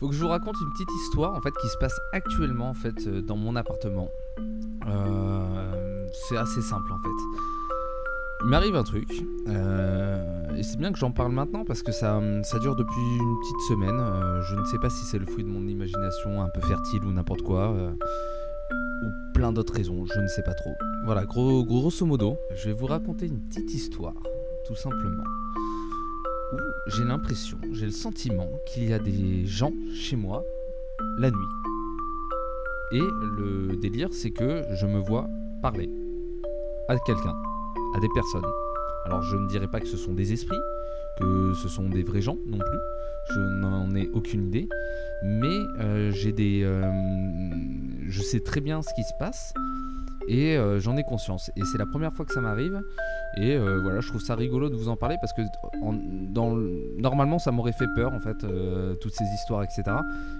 Faut que je vous raconte une petite histoire en fait qui se passe actuellement en fait euh, dans mon appartement. Euh, c'est assez simple en fait. Il m'arrive un truc euh, et c'est bien que j'en parle maintenant parce que ça, ça dure depuis une petite semaine. Je ne sais pas si c'est le fruit de mon imagination un peu fertile ou n'importe quoi. ou plein d'autres raisons, je ne sais pas trop. Voilà, gros, grosso modo, je vais vous raconter une petite histoire, tout simplement où j'ai l'impression, j'ai le sentiment qu'il y a des gens chez moi la nuit. Et le délire, c'est que je me vois parler à quelqu'un, à des personnes. Alors je ne dirais pas que ce sont des esprits, que ce sont des vrais gens non plus. Je n'en ai aucune idée. Mais euh, j'ai des. euh, je sais très bien ce qui se passe. Et euh, j'en ai conscience. Et c'est la première fois que ça m'arrive. Et euh, voilà, je trouve ça rigolo de vous en parler parce que normalement ça m'aurait fait peur en fait, euh, toutes ces histoires, etc.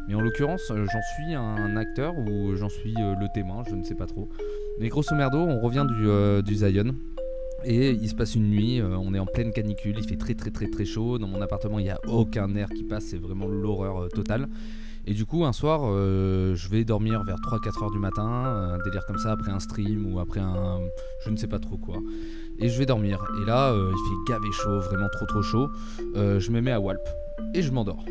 Mais en l'occurrence, euh, j'en suis un acteur ou j'en suis le témoin, je ne sais pas trop. Mais grosso merdo, on revient du, du Zion. Et il se passe une nuit, on est en pleine canicule, il fait très très très très chaud. Dans mon appartement, il n'y a aucun air qui passe, c'est vraiment l'horreur totale. Et du coup, un soir, je vais dormir vers 3-4 heures du matin, un délire comme ça, après un stream ou après un. je ne sais pas trop quoi. Et je vais dormir. Et là, euh, il fait gavé chaud, vraiment trop trop chaud. Euh, je me mets à Walp et je m'endors.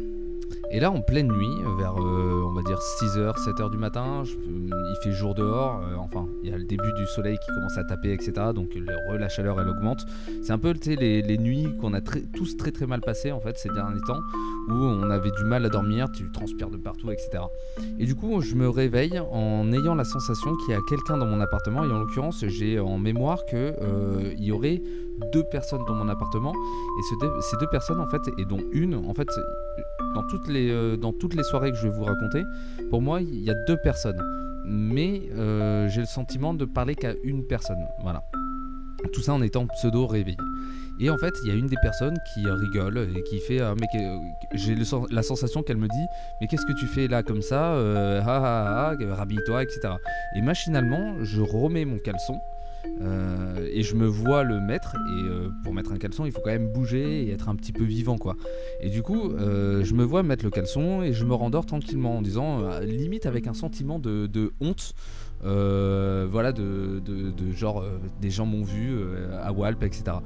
Et là, en pleine nuit, vers euh, on va dire 6h, 7h du matin, il fait jour dehors. euh, enfin, il y a le début du soleil qui commence à taper, etc. Donc la chaleur, elle augmente. C'est un peu les, nuits qu'on a tous très très mal passées en fait ces derniers temps, où on avait du mal à dormir, tu transpires de partout, etc. Et du coup, je me réveille en ayant la sensation qu'il y a quelqu'un dans mon appartement. Et en l'occurrence, j'ai en mémoire que euh, y aurait deux personnes dans mon appartement. Et ces deux personnes, en fait, et dont une, en fait, dans toutes les, euh, dans toutes les soirées que je vais vous raconter, pour moi, il y a deux personnes. Mais euh, j'ai le sentiment de parler qu'à une personne. Voilà. Tout ça en étant pseudo réveillé. Et en fait, il y a une des personnes qui rigole et qui fait ah, mais j'ai la sensation qu'elle me dit mais qu'est-ce que tu fais là comme ça euh, ah, ah, ah, rhabille-toi etc. Et machinalement, je remets mon caleçon euh, et je me vois le mettre et euh, pour mettre un caleçon, il faut quand même bouger et être un petit peu vivant quoi. Et du coup, euh, je me vois mettre le caleçon et je me rendors tranquillement en disant limite avec un sentiment de, honte voilà, de, genre des gens m'ont vu à Walp, etc.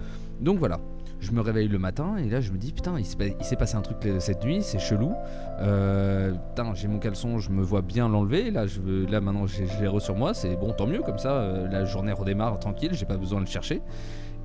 Donc voilà, je me réveille le matin et là je me dis putain, il s'est passé un truc cette nuit, c'est chelou. Euh, putain, j'ai mon caleçon, je me vois bien l'enlever. Là, je là maintenant je l'ai re sur moi, c'est bon, tant mieux comme ça. euh, la journée redémarre tranquille, j'ai pas besoin de le chercher.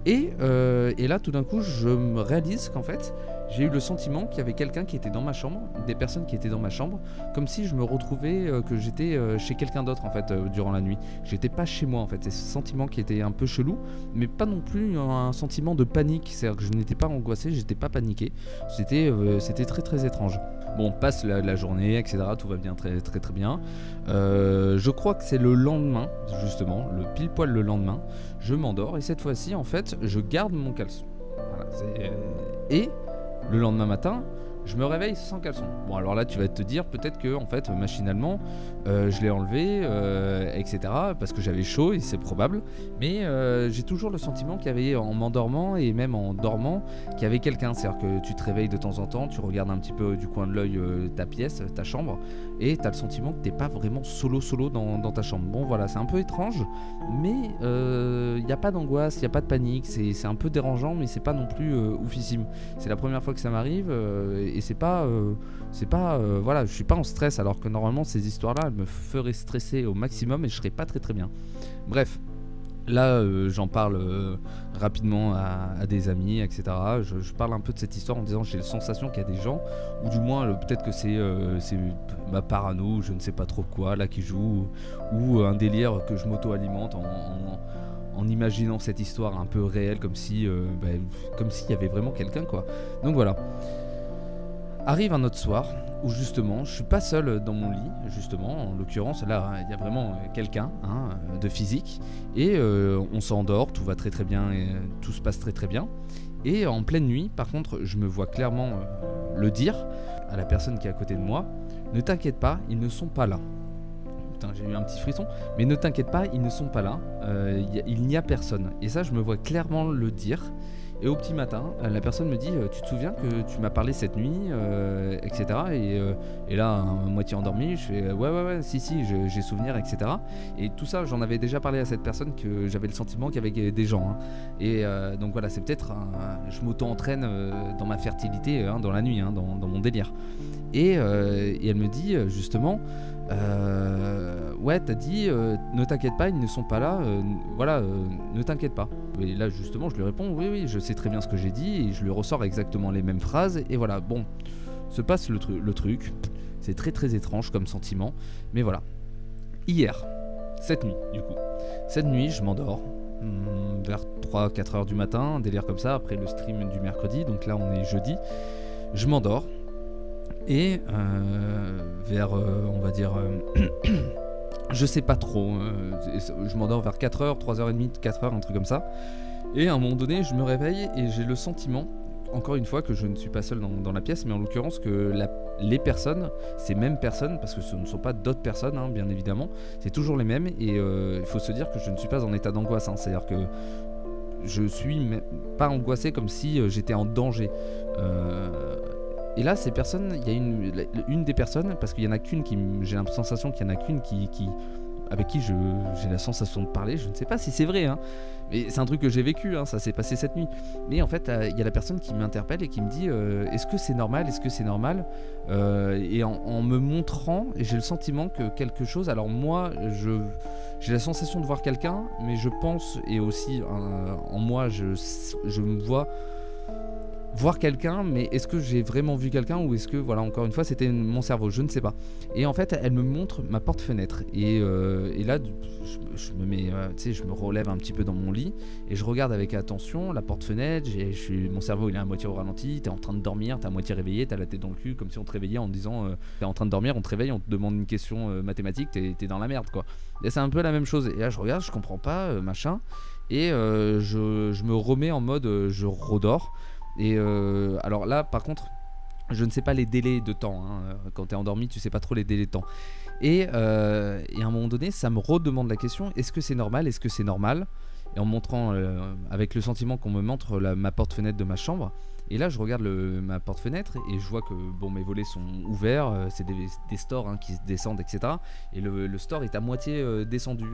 Et, euh, et là, tout d'un coup, je me réalise qu'en fait, j'ai eu le sentiment qu'il y avait quelqu'un qui était dans ma chambre, des personnes qui étaient dans ma chambre, comme si je me retrouvais, euh, que j'étais euh, chez quelqu'un d'autre en fait euh, durant la nuit. J'étais pas chez moi en fait. C'est ce sentiment qui était un peu chelou, mais pas non plus un sentiment de panique. C'est-à-dire que je n'étais pas angoissé, j'étais pas paniqué. C'était, c'était très très étrange. Bon, on passe la, journée, etc. Tout va bien, très très très bien. Je crois que c'est le lendemain, justement, le pile poil le lendemain. Je m'endors et cette fois-ci, en fait, je garde mon caleçon. Voilà, et le lendemain matin, je me réveille sans caleçon. Bon, alors là, tu vas te dire peut-être que, en fait, machinalement, euh, je l'ai enlevé, euh, etc. Parce que j'avais chaud et c'est probable. Mais euh, j'ai toujours le sentiment qu'il y avait, en m'endormant et même en dormant, qu'il y avait quelqu'un. C'est-à-dire que tu te réveilles de temps en temps, tu regardes un petit peu du coin de l'œil ta pièce, ta chambre, et tu as le sentiment que t'es pas vraiment solo solo dans, ta chambre. Bon, voilà, c'est un peu étrange, mais il n'y a pas d'angoisse, il n'y a pas de panique. C'est un peu dérangeant, mais c'est pas non plus oufissime. C'est la première fois que ça m'arrive et c'est pas, euh, c'est pas, euh, voilà, je suis pas en stress alors que normalement ces histoires-là, elles me feraient stresser au maximum et je serais pas très très bien. Bref. Là, euh, j'en parle rapidement à, des amis, etc. Je, parle un peu de cette histoire en disant j'ai la sensation qu'il y a des gens, ou du moins peut-être que c'est ma parano, je ne sais pas trop quoi, là qui joue, ou, un délire que je m'auto-alimente en, imaginant cette histoire un peu réelle, comme si, bah, comme s'il y avait vraiment quelqu'un, quoi. Donc voilà. Arrive un autre soir où justement je suis pas seul dans mon lit, justement, en l'occurrence là il y a vraiment euh, quelqu'un hein, euh, de physique et euh, on s'endort, tout va très très bien et tout se passe très très bien. Et en pleine nuit, par contre, je me vois clairement le dire à la personne qui est à côté de moi Ne t'inquiète pas, ils ne sont pas là. Putain, j'ai eu un petit frisson. Mais ne t'inquiète pas, ils ne sont pas là. Il n'y a personne. Et ça, je me vois clairement le dire. Et au petit matin, euh, la personne me dit euh, Tu te souviens que tu m'as parlé cette nuit euh, etc. Et, là, moitié endormi, je fais Ouais, ouais, ouais, si, si, j'ai souvenir, etc. Et tout ça, j'en avais déjà parlé à cette personne que j'avais le sentiment qu'il y avait des gens. hein. Et donc voilà, c'est peut-être. Je m'auto-entraîne dans ma fertilité, hein, dans la nuit, hein, dans, mon délire. Et, elle me dit justement euh, Ouais, t'as dit, euh, ne t'inquiète pas, ils ne sont pas là, euh, voilà, ne t'inquiète pas. Et là, justement, je lui réponds Oui, oui, je sais très bien ce que j'ai dit, et je lui ressors exactement les mêmes phrases, et voilà, bon, se passe le, tru- le truc. C'est très très étrange comme sentiment, mais voilà. Hier, cette nuit, du coup, cette nuit, je m'endors. hmm, Vers 3-4 heures du matin, délire comme ça, après le stream du mercredi, donc là on est jeudi. Je m'endors, et euh, vers, euh, on va dire, euh, je sais pas trop, je m'endors vers 4h, 3h30, 4h, un truc comme ça. Et à un moment donné, je me réveille et j'ai le sentiment, encore une fois, que je ne suis pas seul dans, la pièce, mais en l'occurrence que les personnes, ces mêmes personnes, parce que ce ne sont pas d'autres personnes, hein, bien évidemment, c'est toujours les mêmes. Et il faut se dire que je ne suis pas en état d'angoisse, hein, c'est-à-dire que je suis pas angoissé comme si j'étais en danger. Et là, ces personnes, il y a une, des personnes, parce qu'il y en a qu'une qui, j'ai la sensation qu'il y en a qu'une qui, avec qui j'ai la sensation de parler. Je ne sais pas si c'est vrai, hein, mais c'est un truc que j'ai vécu. hein, ça s'est passé cette nuit. Mais en fait, euh, il y a la personne qui m'interpelle et qui me dit euh, Est-ce que c'est normal Est-ce que c'est normal Euh, Et en, me montrant, j'ai le sentiment que quelque chose. Alors moi, je j'ai la sensation de voir quelqu'un, mais je pense et aussi en moi, je, je me vois voir quelqu'un, mais est-ce que j'ai vraiment vu quelqu'un ou est-ce que, voilà, encore une fois, c'était mon cerveau, je ne sais pas. Et en fait, elle me montre ma porte-fenêtre. Et, là, je, me relève un petit peu dans mon lit et je regarde avec attention la porte-fenêtre. Mon cerveau, il est à moitié au ralenti. T'es en train de dormir, t'es à moitié réveillé, t'as la tête dans le cul, comme si on te réveillait en disant, euh, t'es en train de dormir, on te réveille, on te demande une question euh, mathématique, t'es t'es dans la merde, quoi. Et c'est un peu la même chose. Et là, je regarde, je comprends pas, euh, machin. Et euh, je, je me remets en mode, je redors. Et euh, alors là, par contre, je ne sais pas les délais de temps. hein. Euh, Quand tu es endormi, tu sais pas trop les délais de temps. Et, euh, et à un moment donné, ça me redemande la question est-ce que c'est normal Est-ce que c'est normal? Et en montrant, avec le sentiment qu'on me montre ma porte-fenêtre de ma chambre. Et là, je regarde ma porte-fenêtre et je vois que bon, mes volets sont ouverts. c'est des, stores hein, qui se descendent, etc. Et le, store est à moitié descendu,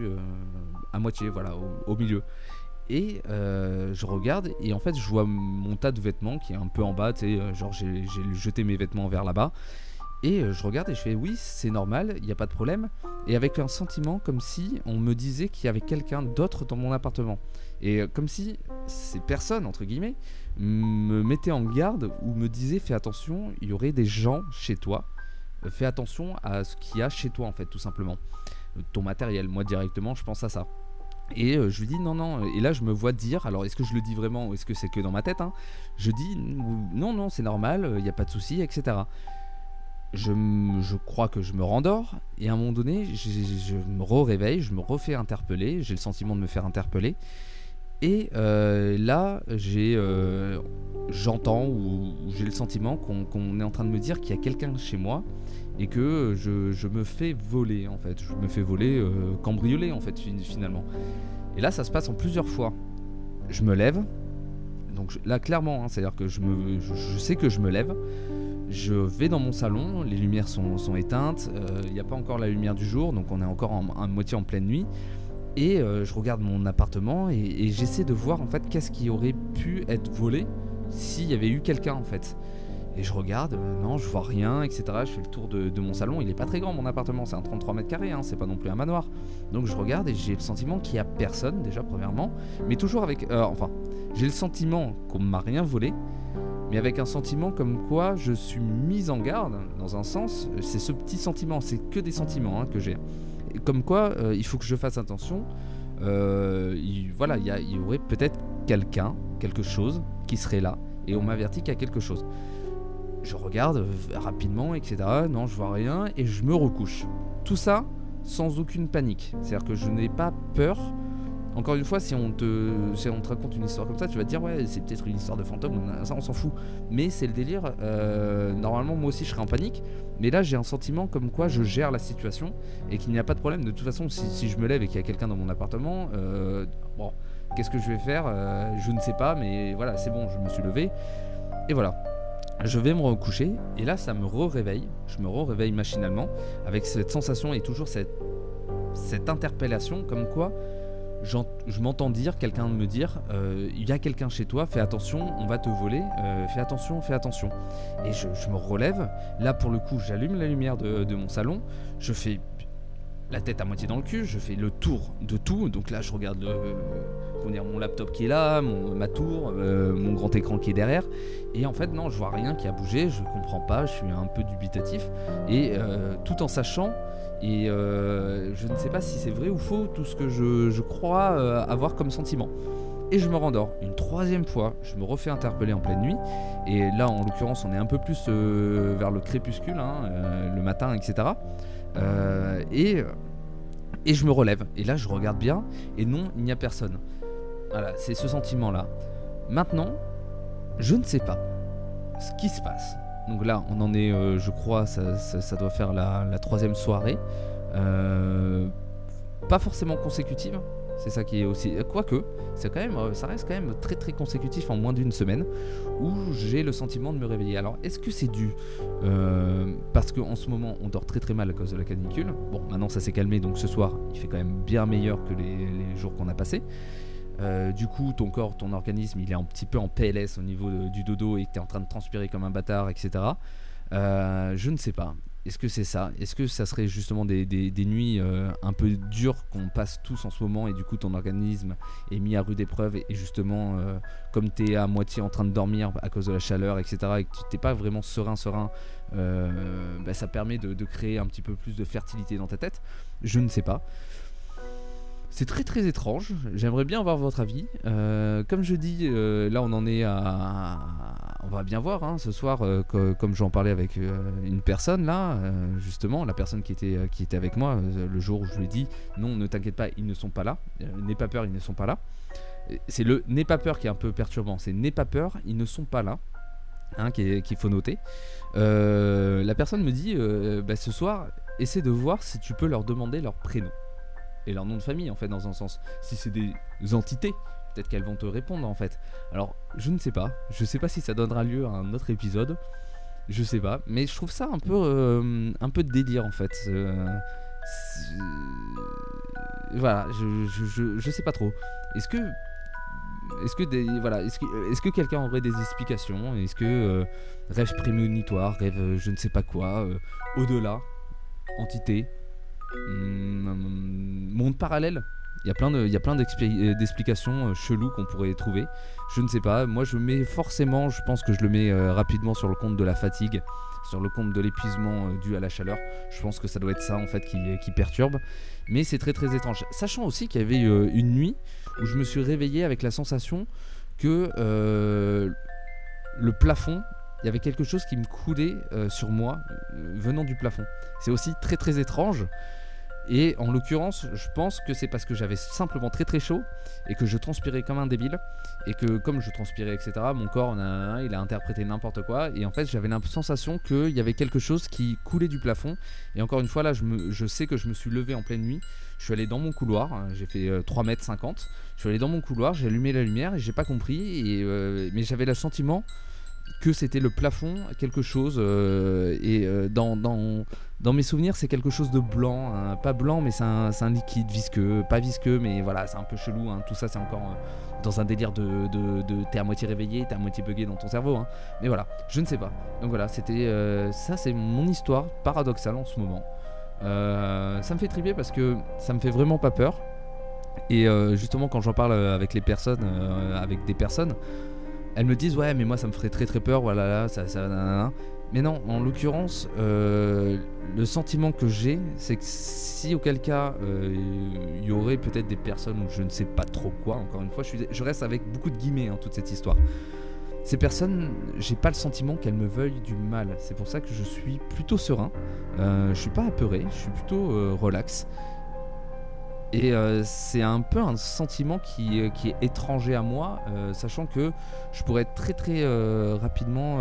à moitié, voilà, au milieu. Et euh, je regarde et en fait je vois mon tas de vêtements qui est un peu en bas, tu sais, euh, genre j'ai jeté mes vêtements vers là-bas. Et euh, je regarde et je fais oui c'est normal, il n'y a pas de problème. Et avec un sentiment comme si on me disait qu'il y avait quelqu'un d'autre dans mon appartement. Et comme si ces personnes, entre guillemets, me mettaient en garde ou me disaient fais attention, il y aurait des gens chez toi. Fais attention à ce qu'il y a chez toi en fait tout simplement. Ton matériel, moi directement je pense à ça. Et euh, je lui dis non, non. Et là, je me vois dire, alors est-ce que je le dis vraiment ou est-ce que c'est que dans ma tête hein Je dis non, non, c'est normal, il n'y a pas de souci, etc. Je, je crois que je me rendors et à un moment donné, je, me réveille, je me refais interpeller, j'ai le sentiment de me faire interpeller. Et euh, là, j'ai, euh, j'entends ou, ou j'ai le sentiment qu'on qu'on est en train de me dire qu'il y a quelqu'un chez moi et que je, me fais voler en fait. Je me fais voler, euh, cambrioler en fait fin- finalement. Et là, ça se passe en plusieurs fois. Je me lève, donc là clairement, hein, c'est-à-dire que je, me, sais que je me lève. Je vais dans mon salon, les lumières sont, éteintes, euh, il n'y a pas encore la lumière du jour, donc on est encore en, à moitié en pleine nuit. Et euh, je regarde mon appartement et, et j'essaie de voir en fait qu'est-ce qui aurait pu être volé s'il y avait eu quelqu'un en fait. Et je regarde, euh, non, je vois rien, etc. Je fais le tour de, mon salon. Il est pas très grand mon appartement, c'est un 33 mètres carrés, hein, c'est pas non plus un manoir. Donc je regarde et j'ai le sentiment qu'il y a personne déjà premièrement, mais toujours avec, euh, enfin, j'ai le sentiment qu'on m'a rien volé, mais avec un sentiment comme quoi je suis mis en garde dans un sens. C'est ce petit sentiment, c'est que des sentiments hein, que j'ai. Comme quoi, euh, il faut que je fasse attention. Il- voilà, il y aurait peut-être quelqu'un, quelque chose qui serait là, et on m'avertit qu'il y a quelque chose. Je regarde euh, rapidement, etc. Non, je vois rien, et je me recouche. Tout ça sans aucune panique. C'est-à-dire que je n'ai pas peur. Encore une fois, si on, te, raconte une histoire comme ça, tu vas dire ouais, c'est peut-être une histoire de fantôme, ça on s'en fout. Mais c'est le délire. euh, normalement, moi aussi, je serais en panique. Mais là, j'ai un sentiment comme quoi je gère la situation et qu'il n'y a pas de problème. De toute façon, si, si je me lève et qu'il y a quelqu'un dans mon appartement, euh, bon, Qu'est-ce que je vais faire? Je ne sais pas, mais voilà, c'est bon, je me suis levé. Et voilà. Je vais me recoucher et là ça me réveille je me réveille machinalement avec cette sensation et toujours cette, cette interpellation comme quoi je m'entends dire, quelqu'un me dire, euh, il y a quelqu'un chez toi, fais attention, on va te voler, euh, fais attention, fais attention. Et je, me relève, là pour le coup j'allume la lumière de, mon salon, je fais la tête à moitié dans le cul, je fais le tour de tout, donc là je regarde mon laptop qui est là, ma tour, euh, mon grand écran qui est derrière, et en fait non, je vois rien qui a bougé, je comprends pas, je suis un peu dubitatif, et tout en sachant et euh, je ne sais pas si c'est vrai ou faux tout ce que je, crois euh, avoir comme sentiment. Et je me rendors une troisième fois, je me refais interpeller en pleine nuit. Et là, en l'occurrence, on est un peu plus euh, vers le crépuscule, hein, le matin, etc. et, et je me relève. Et là, je regarde bien. Et non, il n'y a personne. Voilà, c'est ce sentiment-là. Maintenant, je ne sais pas ce qui se passe. Donc là, on en est, euh, je crois, ça, doit faire la, troisième soirée. Euh, pas forcément consécutive. C'est ça qui est aussi. Quoique, même, ça reste quand même très très consécutif en moins d'une semaine où j'ai le sentiment de me réveiller. Alors, est-ce que c'est dû euh, parce qu'en ce moment on dort très très mal à cause de la canicule Bon, maintenant ça s'est calmé donc ce soir il fait quand même bien meilleur que les jours qu'on a passés. Euh, du coup, ton corps, ton organisme, il est un petit peu en PLS au niveau du dodo et que tu es en train de transpirer comme un bâtard, etc. Euh, je ne sais pas. Est-ce que c'est ça? Est-ce que ça serait justement des, nuits euh, un peu dures qu'on passe tous en ce moment et du coup ton organisme est mis à rude épreuve et, justement comme tu es à moitié en train de dormir à cause de la chaleur, etc. et que tu n'es pas vraiment serein, serein, bah, ça permet de créer un petit peu plus de fertilité dans ta tête? Je ne sais pas. C'est très très étrange. J'aimerais bien avoir votre avis. Euh, comme je dis, euh, là on en est à. On va bien voir hein, ce soir, euh, comme j'en parlais avec une personne là, justement, la personne qui était, qui était avec moi le jour où je lui ai dit non, ne t'inquiète pas, ils ne sont pas là. N'aie pas peur, ils ne sont pas là. C'est le n'aie pas peur qui est un peu perturbant. C'est n'aie pas peur, ils ne sont pas là. Hein, qu'il faut noter. la personne me dit bah, ce soir, essaie de voir si tu peux leur demander leur prénom et leur nom de famille en fait dans un sens. Si c'est des entités, peut-être qu'elles vont te répondre en fait. Alors je ne sais pas, je sais pas si ça donnera lieu à un autre épisode, je sais pas, mais je trouve ça un peu euh, un peu de délire en fait. Euh, voilà, je, je, je, sais pas trop. Est-ce que est-ce que voilà, est-ce que, est que quelqu'un aurait des explications? Est-ce que euh, rêve prémonitoire, rêve je ne sais pas quoi, au-delà, entité, monde parallèle. Il y a plein de, euh, d'explications euh, cheloues qu'on pourrait trouver. Je ne sais pas. Moi, je mets forcément, je pense que je le mets euh, rapidement sur le compte de la fatigue, sur le compte de l'épuisement dû à la chaleur. Je pense que ça doit être ça en fait qui perturbe. Mais c'est très très étrange. Sachant aussi qu'il y avait une nuit où je me suis réveillé avec la sensation que le plafond il y avait quelque chose qui me coulait sur moi venant du plafond. C'est aussi très très étrange et en l'occurrence, je pense que c'est parce que j'avais simplement très très chaud et que je transpirais comme un débile. Et que comme je transpirais, etc., mon corps, il a interprété n'importe quoi. Et en fait, j'avais la sensation qu'il y avait quelque chose qui coulait du plafond. Et encore une fois, là, je, sais que je me suis levé en pleine nuit. Je suis allé dans mon couloir, hein, j'ai fait 3 euh, mètres 50. Je suis allé dans mon couloir, j'ai allumé la lumière et j'ai pas compris. Euh, mais j'avais le sentiment que c'était le plafond, quelque chose. Euh, et dans, dans dans mes souvenirs, c'est quelque chose de blanc, hein. pas blanc, mais c'est un, liquide visqueux, pas visqueux, mais voilà, c'est un peu chelou. Hein. Tout ça, c'est encore euh, dans un délire de, de, t'es à moitié réveillé, t'es à moitié bugué dans ton cerveau. Hein. Mais voilà, je ne sais pas. Donc voilà, c'était euh, ça, c'est mon histoire paradoxale en ce moment. Euh, ça me fait triper parce que ça me fait vraiment pas peur. Et justement, quand j'en parle avec les personnes, avec des personnes, elles me disent ouais, mais moi ça me ferait très très peur. Voilà, là, ça, ça, mais non, en l'occurrence, euh, le sentiment que j'ai, c'est que si auquel cas euh, il y aurait peut-être des personnes ou je ne sais pas trop quoi, encore une fois, je, reste avec beaucoup de guillemets en hein, toute cette histoire. Ces personnes, j'ai pas le sentiment qu'elles me veuillent du mal. C'est pour ça que je suis plutôt serein. Euh, je suis pas apeuré, je suis plutôt relax. Et c'est un peu un sentiment qui, qui, est étranger à moi, sachant que je pourrais très très rapidement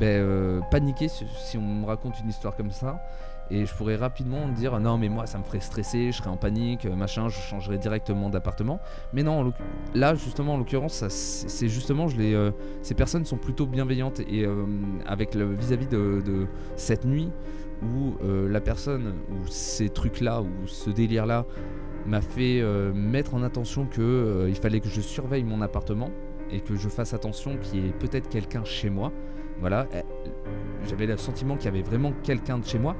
ben, paniquer si, on me raconte une histoire comme ça. Et je pourrais rapidement dire non mais moi ça me ferait stresser, je serais en panique, machin, je changerais directement d'appartement. Mais non, là justement en l'occurrence, c'est justement je ces personnes sont plutôt bienveillantes et avec le vis-à-vis de, cette nuit où la personne ou ces trucs là ou ce délire là m'a fait euh, mettre en attention que euh, il fallait que je surveille mon appartement et que je fasse attention qu'il y ait peut-être quelqu'un chez moi. Voilà, eh, j'avais le sentiment qu'il y avait vraiment quelqu'un de chez moi.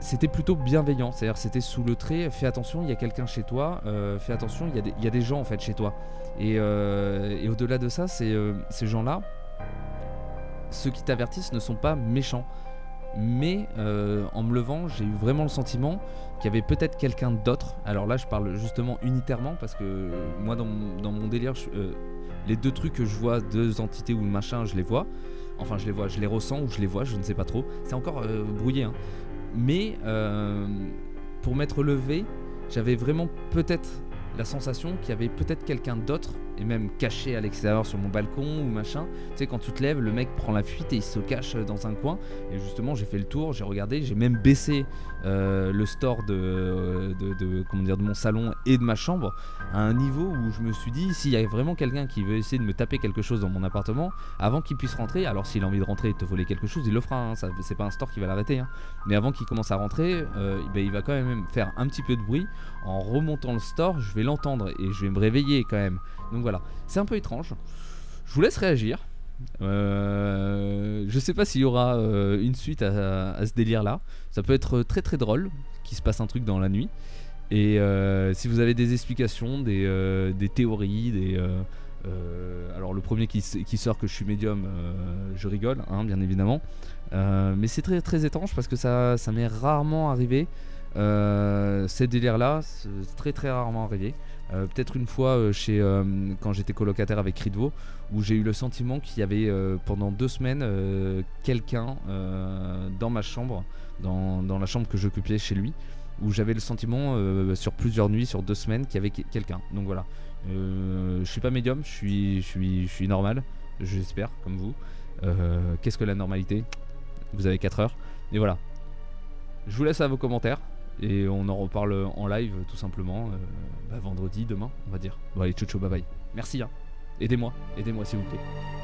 C'était plutôt bienveillant, c'est-à-dire c'était sous le trait, fais attention, il y a quelqu'un chez toi, euh, fais attention, il y, a des, gens en fait chez toi. Et, au-delà de ça, ces gens-là, ceux qui t'avertissent ne sont pas méchants mais euh, en me levant, j'ai eu vraiment le sentiment qu'il y avait peut-être quelqu'un d'autre. Alors là, je parle justement unitairement parce que moi, dans mon, délire, euh, les deux trucs que je vois, deux entités ou machin, je les vois. Enfin, je les vois, je les ressens ou je les vois, je ne sais pas trop. C'est encore euh, brouillé. Hein. Mais pour m'être levé, j'avais vraiment peut-être la sensation qu'il y avait peut-être quelqu'un d'autre, même caché à l'extérieur sur mon balcon ou machin. Tu sais, quand tu te lèves, le mec prend la fuite et il se cache dans un coin. Et justement, j'ai fait le tour, j'ai regardé, j'ai même baissé euh, le store de, de, comment dire, de mon salon et de ma chambre à un niveau où je me suis dit, s'il y a vraiment quelqu'un qui veut essayer de me taper quelque chose dans mon appartement, avant qu'il puisse rentrer, alors s'il a envie de rentrer et te voler quelque chose, il le fera. Hein, c'est pas un store qui va l'arrêter. Hein. Mais avant qu'il commence à rentrer, euh, ben, il va quand même faire un petit peu de bruit. En remontant le store, je vais l'entendre et je vais me réveiller quand même. Donc voilà, c'est un peu étrange. Je vous laisse réagir. Euh, je sais pas s'il y aura euh, une suite à, ce délire là. Ça peut être très très drôle qu'il se passe un truc dans la nuit. Et euh, si vous avez des explications, des, théories, des. alors le premier qui, sort que je suis médium, je rigole, hein, bien évidemment. mais c'est très très étrange parce que ça m'est rarement arrivé. Ces délires là, c'est très très rarement arrivé. Euh, peut-être une fois euh, chez, euh, quand j'étais colocataire avec Ridvo, où j'ai eu le sentiment qu'il y avait pendant deux semaines quelqu'un dans ma chambre, dans, dans la chambre que j'occupais chez lui, où j'avais le sentiment sur plusieurs nuits, sur deux semaines, qu'il y avait quelqu'un. Donc voilà. je suis pas médium, je suis, je suis, je suis normal, j'espère, comme vous. Qu'est-ce que la normalité? Vous avez 4 heures. Et voilà. Je vous laisse à vos commentaires. Et on en reparle en live tout simplement euh, bah, vendredi, demain, on va dire. Bon allez, ciao ciao, bye bye. Merci, hein. aidez-moi, aidez-moi s'il vous plaît.